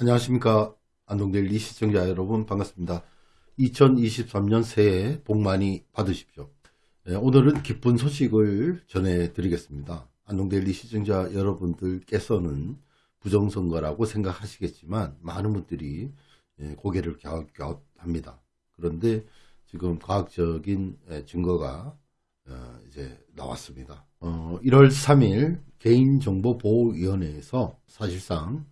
안녕하십니까. 안동델리 시청자 여러분 반갑습니다. 2023년 새해 복 많이 받으십시오. 네, 오늘은 기쁜 소식을 전해 드리겠습니다. 안동델리 시청자 여러분들께서는 부정선거라고 생각하시겠지만 많은 분들이 예, 고개를 갸웃갸웃합니다. 그런데 지금 과학적인 예, 증거가 어, 이제 나왔습니다. 1월 3일 개인정보보호위원회에서 사실상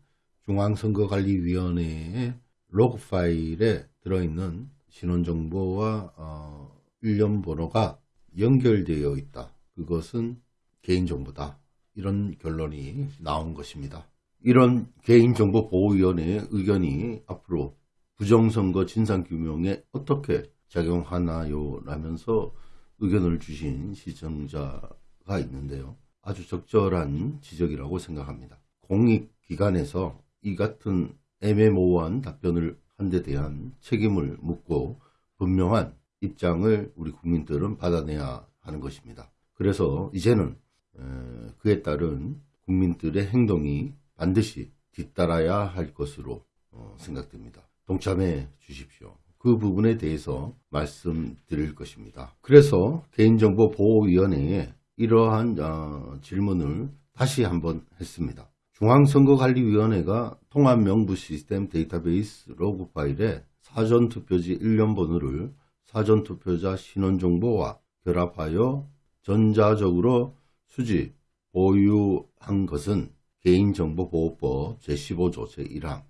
중앙선거관리위원회의 로그 파일에 들어있는 신원정보와 어, 일련 번호가 연결되어 있다. 그것은 개인정보다. 이런 결론이 나온 것입니다. 이런 개인정보보호위원회의 의견이 앞으로 부정선거 진상규명에 어떻게 작용하나요? 라면서 의견을 주신 시청자가 있는데요. 아주 적절한 지적이라고 생각합니다. 공익기관에서 이 같은 애매모호한 답변을 한 데 대한 책임을 묻고 분명한 입장을 우리 국민들은 받아내야 하는 것입니다. 그래서 이제는 그에 따른 국민들의 행동이 반드시 뒤따라야 할 것으로 어, 생각됩니다. 동참해 주십시오. 그 부분에 대해서 말씀드릴 것입니다. 그래서 개인정보보호위원회에 이러한 어, 질문을 다시 한번 했습니다. 중앙선거관리위원회가 통합명부 시스템 데이터베이스 로그 파일에 사전투표지 1년 번호를 사전투표자 신원정보와 결합하여 전자적으로 수집, 보유한 것은 개인정보보호법 제15조 제1항,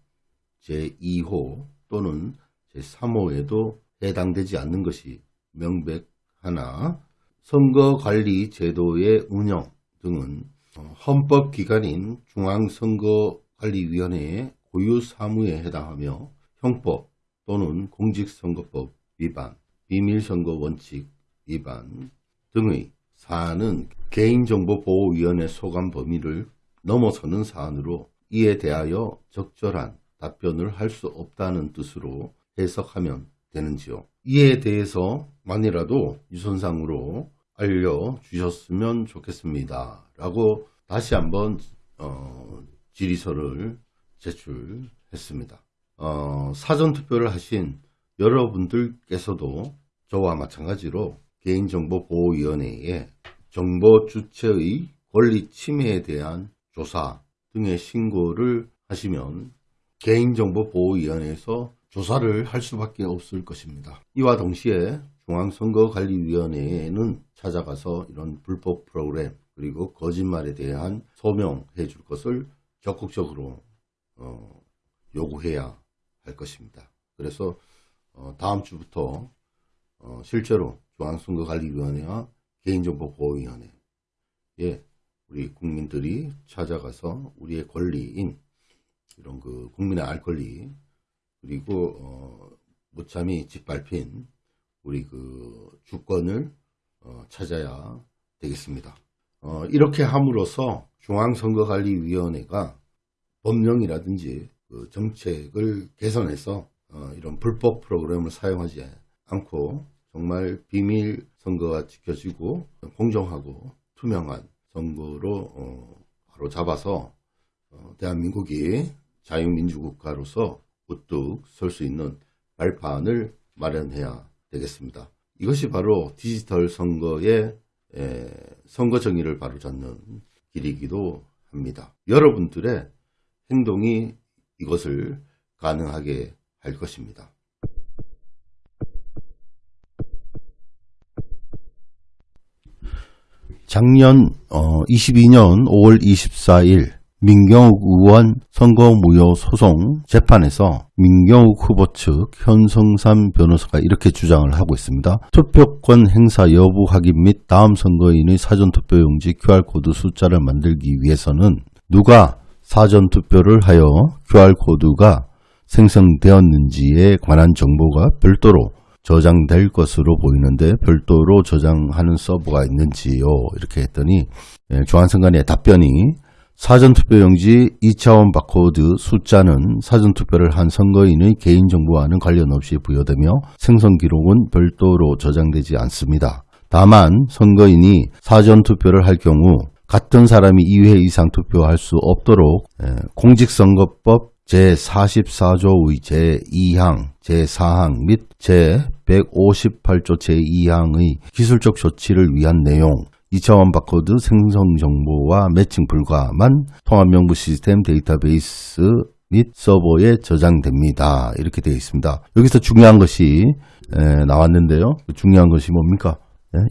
제2호 또는 제3호에도 해당되지 않는 것이 명백하나 선거관리 제도의 운영 등은 헌법기관인 중앙선거관리위원회의 고유 사무에 해당하며 형법 또는 공직선거법 위반, 비밀선거 원칙 위반 등의 사안은 개인정보보호위원회 소관 범위를 넘어서는 사안으로 이에 대하여 적절한 답변을 할 수 없다는 뜻으로 해석하면 되는지요. 이에 대해서 만이라도 유선상으로 알려주셨으면 좋겠습니다. 라고 다시 한번 어, 질의서를 제출했습니다. 어, 사전투표를 하신 여러분들께서도 저와 마찬가지로 개인정보보호위원회에 정보 주체의 권리 침해에 대한 조사 등의 신고를 하시면 개인정보보호위원회에서 조사를 할 수밖에 없을 것입니다. 이와 동시에 중앙선거관리위원회에는 찾아가서 이런 불법 프로그램 그리고 거짓말에 대한 소명해 줄 것을 적극적으로 어, 요구해야 할 것입니다. 그래서 어, 다음 주부터 어, 실제로 중앙선거관리위원회와 개인정보보호위원회에 우리 국민들이 찾아가서 우리의 권리인 이런 그 국민의 알 권리 그리고 어, 무참히 짓밟힌 우리 그 주권을 어, 찾아야 되겠습니다. 어, 이렇게 함으로써 중앙선거관리위원회가 법령이라든지 그 정책을 개선해서 어, 이런 불법 프로그램을 사용하지 않고 정말 비밀 선거가 지켜지고 공정하고 투명한 선거로 어, 바로 잡아서 어, 대한민국이 자유민주국가로서 우뚝 설 수 있는 발판을 마련해야 되겠습니다. 이것이 바로 디지털 선거의 에, 선거 정의를 바로잡는 길이기도 합니다. 여러분들의 행동이 이것을 가능하게 할 것입니다. 작년 어, 22년 5월 24일 민경욱 의원 선거무효 소송 재판에서 민경욱 후보 측 현성삼 변호사가 이렇게 주장을 하고 있습니다. 투표권 행사 여부 확인 및 다음 선거인의 사전투표용지 QR코드 숫자를 만들기 위해서는 누가 사전투표를 하여 QR코드가 생성되었는지에 관한 정보가 별도로 저장될 것으로 보이는데 별도로 저장하는 서버가 있는지요 이렇게 했더니 예, 중앙선관위의 답변이 사전투표용지 2차원 바코드 숫자는 사전투표를 한 선거인의 개인정보와는 관련 없이 부여되며 생성기록은 별도로 저장되지 않습니다. 다만 선거인이 사전투표를 할 경우 같은 사람이 2회 이상 투표할 수 없도록 공직선거법 제44조의 제2항, 제4항 및 제158조 제2항의 기술적 조치를 위한 내용, 2차원 바코드 생성 정보와 매칭 불가한 통합 명부 시스템 데이터베이스 및 서버에 저장됩니다. 이렇게 되어 있습니다. 여기서 중요한 것이 에, 나왔는데요. 중요한 것이 뭡니까?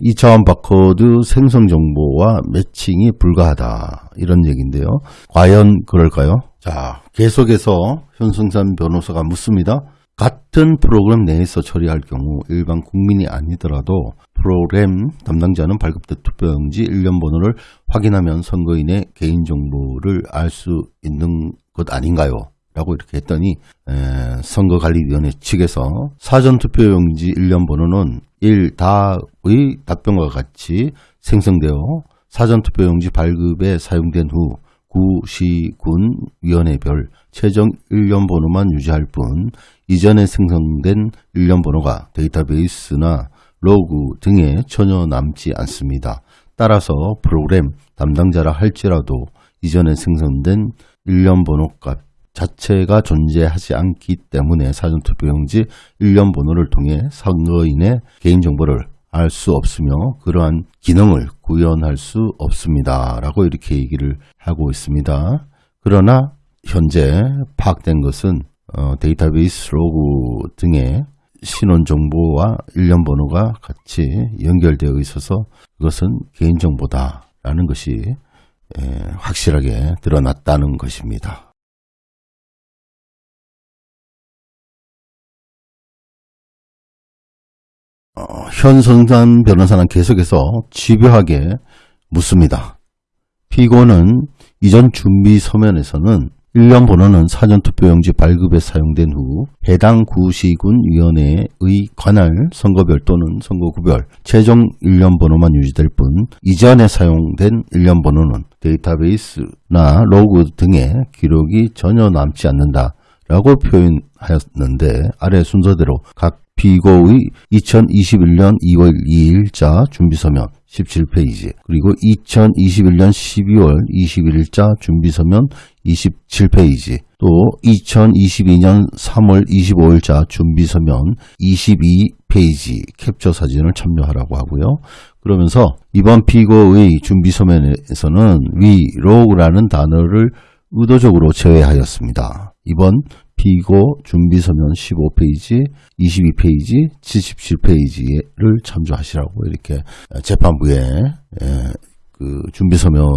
2차원 바코드 생성 정보와 매칭이 불가하다. 이런 얘기인데요. 과연 그럴까요? 자, 계속해서 현승산 변호사가 묻습니다. 같은 프로그램 내에서 처리할 경우 일반 국민이 아니더라도 프로그램 담당자는 발급된 투표용지 일련 번호를 확인하면 선거인의 개인정보를 알 수 있는 것 아닌가요? 라고 이렇게 했더니 에, 선거관리위원회 측에서 사전투표용지 일련 번호는 1 다의 답변과 같이 생성되어 사전투표용지 발급에 사용된 후 구시군 위원회별 최종 일련 번호만 유지할 뿐 이전에 생성된 일련 번호가 데이터베이스나 로그 등에 전혀 남지 않습니다. 따라서 프로그램 담당자라 할지라도 이전에 생성된 일련 번호 값 자체가 존재하지 않기 때문에 사전투표용지 일련 번호를 통해 선거인의 개인정보를 알 수 없으며 그러한 기능을 구현할 수 없습니다. 라고 이렇게 얘기를 하고 있습니다. 그러나 현재 파악된 것은 어, 데이터베이스 로그 등의 신원 정보와 일련 번호가 같이 연결되어 있어서 그것은 개인정보다라는 것이 에, 확실하게 드러났다는 것입니다. 현성산 변호사는 계속해서 집요하게 묻습니다. 피고는 이전 준비 서면에서는 1년 번호는 사전투표용지 발급에 사용된 후 해당 구시군 위원회의 관할 선거별 또는 선거구별 최종 1년 번호만 유지될 뿐 이전에 사용된 1년 번호는 데이터베이스나 로그 등의 기록이 전혀 남지 않는다 라고 표현하였는데 아래 순서대로 각 피고의 2021년 2월 2일자 준비서면 17페이지 그리고 2021년 12월 21일자 준비서면 27페이지 또 2022년 3월 25일자 준비서면 22페이지 캡처 사진을 참여하라고 하고요. 그러면서 이번 피고의 준비서면에서는 위 로그라는 단어를 의도적으로 제외하였습니다. 이번 피고 준비서면 15페이지, 22페이지, 77페이지를 참조하시라고 이렇게 재판부에 그 준비서면을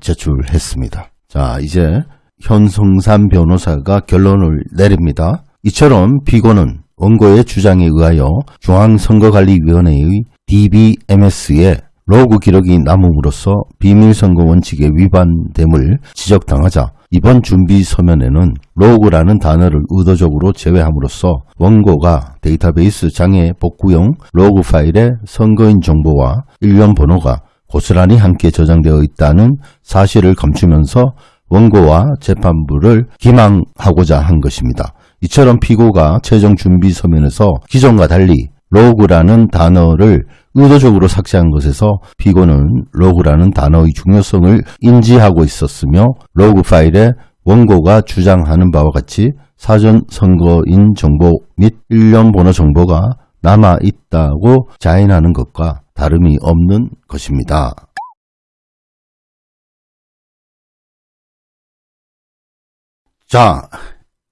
제출했습니다. 자, 이제 현성산 변호사가 결론을 내립니다. 이처럼 피고는 원고의 주장에 의하여 중앙선거관리위원회의 DBMS에 로그 기록이 남음으로써 비밀선거 원칙에 위반됨을 지적당하자 이번 준비 서면에는 로그라는 단어를 의도적으로 제외함으로써 원고가 데이터베이스 장애 복구용 로그 파일에 선거인 정보와 일련 번호가 고스란히 함께 저장되어 있다는 사실을 감추면서 원고와 재판부를 기망하고자 한 것입니다. 이처럼 피고가 최종 준비 서면에서 기존과 달리 로그라는 단어를 의도적으로 삭제한 것에서 피고는 로그라는 단어의 중요성을 인지하고 있었으며 로그 파일에 원고가 주장하는 바와 같이 사전 선거인 정보 및 일련 번호 정보가 남아 있다고 자인하는 것과 다름이 없는 것입니다. 자,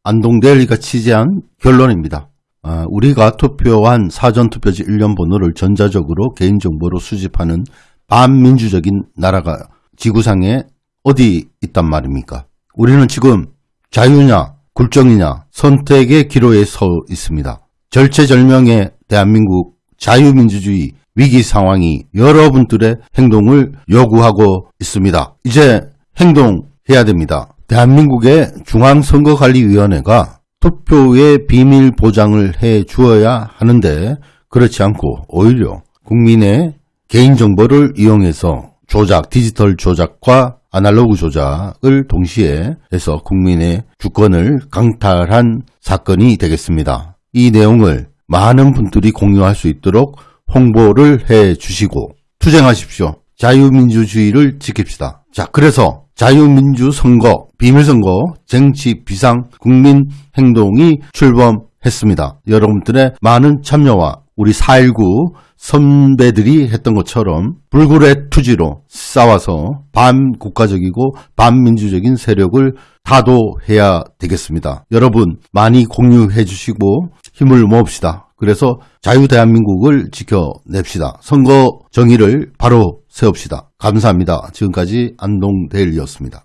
안동대리가 취재한 결론입니다. 아, 우리가 투표한 사전투표지 일련 번호를 전자적으로 개인정보로 수집하는 반민주적인 나라가 지구상에 어디 있단 말입니까? 우리는 지금 자유냐 굴정이냐 선택의 기로에 서 있습니다. 절체절명의 대한민국 자유민주주의 위기 상황이 여러분들의 행동을 요구하고 있습니다. 이제 행동해야 됩니다. 대한민국의 중앙선거관리위원회가 투표의 비밀 보장을 해 주어야 하는데 그렇지 않고 오히려 국민의 개인정보를 이용해서 조작, 디지털 조작과 아날로그 조작을 동시에 해서 국민의 주권을 강탈한 사건이 되겠습니다. 이 내용을 많은 분들이 공유할 수 있도록 홍보를 해 주시고 투쟁하십시오. 자유민주주의를 지킵시다. 자, 그래서 자유민주 선거, 비밀선거, 정치 비상 국민 행동이 출범했습니다. 여러분들의 많은 참여와 우리 4.19 선배들이 했던 것처럼 불굴의 투지로 싸워서 반국가적이고 반민주적인 세력을 타도해야 되겠습니다. 여러분 많이 공유해 주시고 힘을 모읍시다. 그래서 자유 대한민국을 지켜냅시다. 선거 정의를 바로 세웁시다. 감사합니다. 지금까지 안동대일이었습니다.